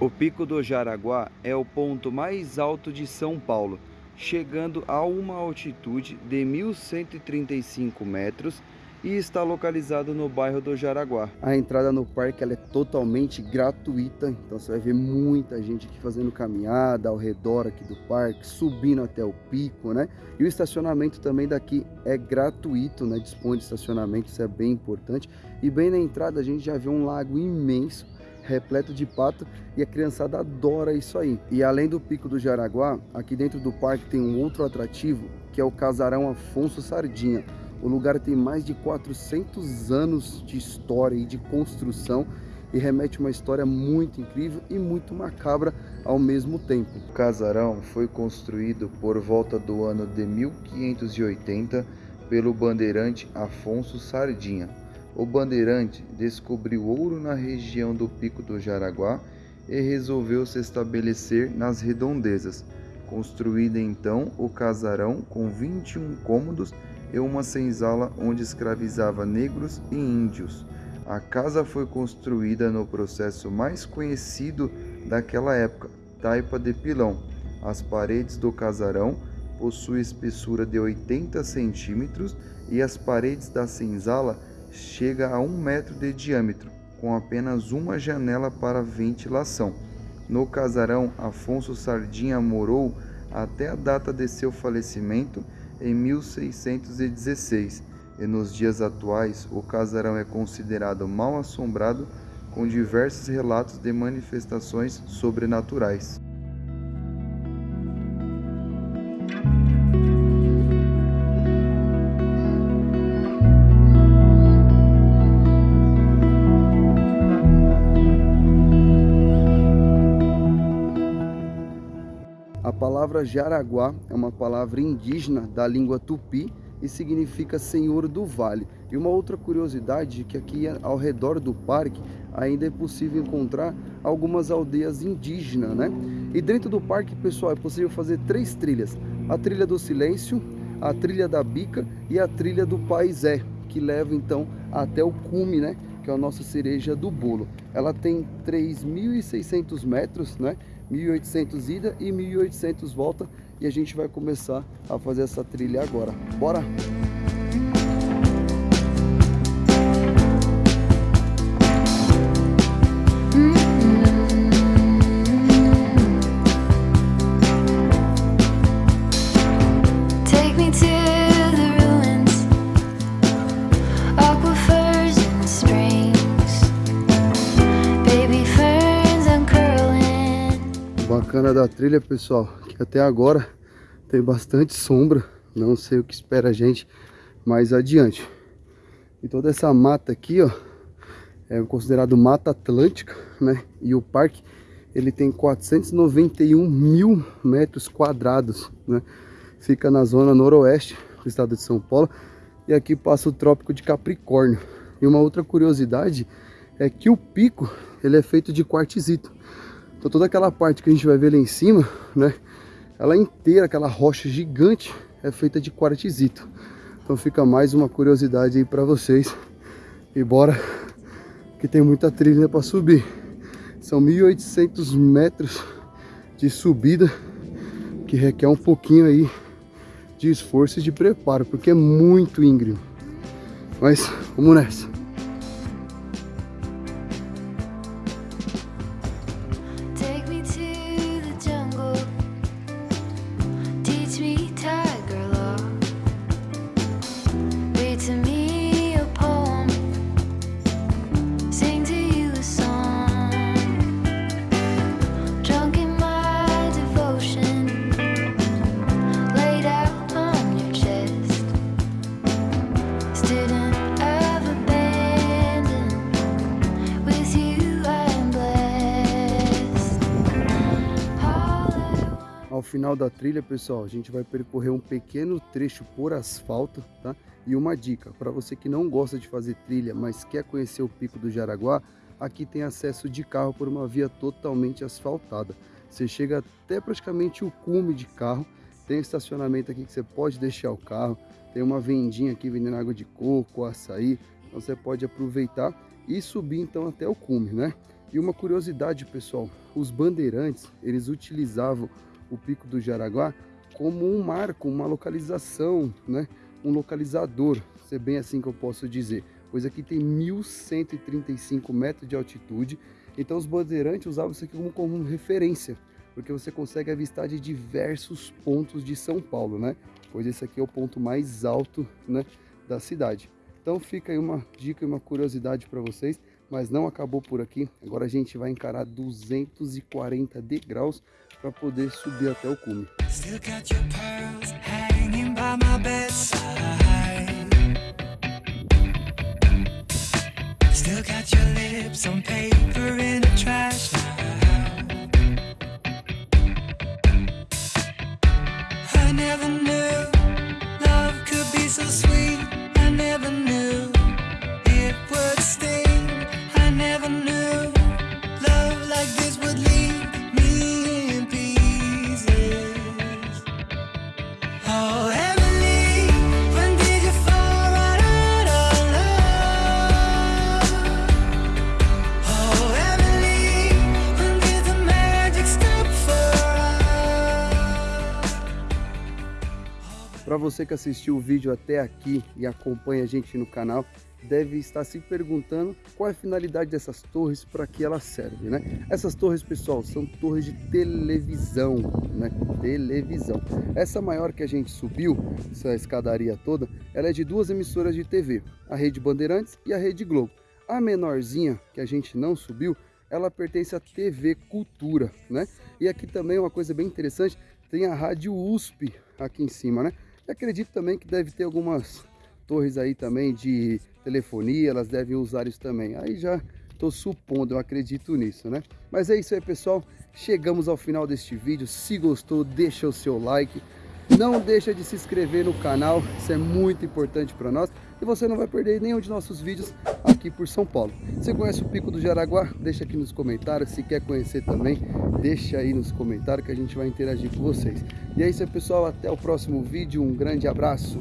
O Pico do Jaraguá é o ponto mais alto de São Paulo, chegando a uma altitude de 1.135 metros e está localizado no bairro do Jaraguá. A entrada no parque é totalmente gratuita, então você vai ver muita gente aqui fazendo caminhada ao redor aqui do parque, subindo até o pico, né? E o estacionamento também daqui é gratuito, né? Dispõe de estacionamento, isso é bem importante. E bem na entrada a gente já vê um lago imenso, repleto de pato e a criançada adora isso aí. E além do Pico do Jaraguá, aqui dentro do parque tem um outro atrativo, que é o Casarão Afonso Sardinha. O lugar tem mais de 400 anos de história e de construção e remete uma história muito incrível e muito macabra ao mesmo tempo. O casarão foi construído por volta do ano de 1580 pelo bandeirante Afonso Sardinha. O bandeirante descobriu ouro na região do Pico do Jaraguá e resolveu se estabelecer nas redondezas. Construído então o casarão com 21 cômodos e uma senzala onde escravizava negros e índios. A casa foi construída no processo mais conhecido daquela época, taipa de pilão. As paredes do casarão possuem espessura de 80 centímetros e as paredes da senzala chega a um metro de diâmetro, com apenas uma janela para ventilação. No casarão, Afonso Sardinha morou até a data de seu falecimento em 1616, e nos dias atuais o casarão é considerado mal assombrado com diversos relatos de manifestações sobrenaturais. Palavra Jaraguá é uma palavra indígena da língua tupi e significa Senhor do Vale. E uma outra curiosidade é que aqui ao redor do parque ainda é possível encontrar algumas aldeias indígenas, né? E dentro do parque, pessoal, é possível fazer três trilhas. A trilha do silêncio, a trilha da bica e a trilha do paisé, que leva então até o cume, né? Que é a nossa cereja do bolo. Ela tem 3.600 metros, né? 1800 ida e 1800 volta e a gente vai começar a fazer essa trilha agora. Bora! Bacana da trilha, pessoal, que até agora tem bastante sombra. Não sei o que espera a gente mais adiante. E toda essa mata aqui, ó, é considerado mata atlântica, né? E o parque, ele tem 491 mil metros quadrados, né? Fica na zona noroeste do estado de São Paulo. E aqui passa o Trópico de Capricórnio. E uma outra curiosidade é que o pico, ele é feito de quartzito. Então toda aquela parte que a gente vai ver lá em cima, né? Ela inteira, aquela rocha gigante, é feita de quartzito. Então fica mais uma curiosidade aí para vocês. E bora, que tem muita trilha para subir. São 1.800 metros de subida, que requer um pouquinho aí de esforço e de preparo, porque é muito íngreme. Mas vamos nessa. Ao final da trilha, pessoal, a gente vai percorrer um pequeno trecho por asfalto, tá? E uma dica, para você que não gosta de fazer trilha, mas quer conhecer o Pico do Jaraguá, aqui tem acesso de carro por uma via totalmente asfaltada. Você chega até praticamente o cume de carro, tem estacionamento aqui que você pode deixar o carro, tem uma vendinha aqui vendendo água de coco, açaí, então você pode aproveitar e subir então até o cume, né? E uma curiosidade, pessoal, os bandeirantes, eles utilizavam o Pico do Jaraguá como um marco, uma localização, né? um localizador, se é bem assim que eu posso dizer, pois aqui tem 1.135 metros de altitude, então os bandeirantes usavam isso aqui como, como referência, porque você consegue avistar de diversos pontos de São Paulo, né? Pois esse aqui é o ponto mais alto né, da cidade. Então fica aí uma dica e uma curiosidade para vocês, mas não acabou por aqui. Agora a gente vai encarar 240 degraus para poder subir até o cume. Still got your você que assistiu o vídeo até aqui e acompanha a gente no canal, deve estar se perguntando qual é a finalidade dessas torres, para que elas servem, né? Essas torres, pessoal, são torres de televisão, né? Televisão. Essa maior que a gente subiu, essa escadaria toda, ela é de duas emissoras de TV, a Rede Bandeirantes e a Rede Globo. A menorzinha, que a gente não subiu, ela pertence à TV Cultura, né? E aqui também uma coisa bem interessante, tem a Rádio USP aqui em cima, né? E acredito também que deve ter algumas torres aí também de telefonia, elas devem usar isso também. Aí já estou supondo, eu acredito nisso, né? Mas é isso aí, pessoal. Chegamos ao final deste vídeo. Se gostou, deixa o seu like. Não deixa de se inscrever no canal, isso é muito importante para nós. E você não vai perder nenhum de nossos vídeos aqui por São Paulo. Você conhece o Pico do Jaraguá? Deixa aqui nos comentários. Se quer conhecer também, deixa aí nos comentários que a gente vai interagir com vocês. E é isso aí, pessoal. Até o próximo vídeo. Um grande abraço.